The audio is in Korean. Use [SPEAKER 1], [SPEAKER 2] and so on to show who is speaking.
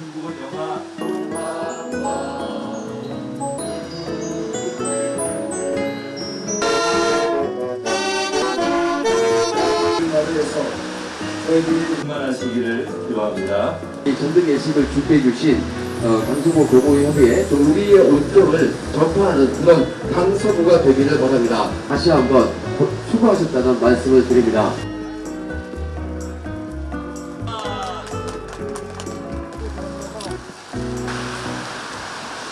[SPEAKER 1] 중국어 영화
[SPEAKER 2] 나라에서 저희들이
[SPEAKER 1] 그만하시기를 기도합니다.
[SPEAKER 3] 이 전등 예식을 준비해 주신 어, 강서구 교보협의회 또 우리의 온정을 전파하는 그런 강서구가 되기를 바랍니다. 다시 한번 수고하셨다는 말씀을 드립니다.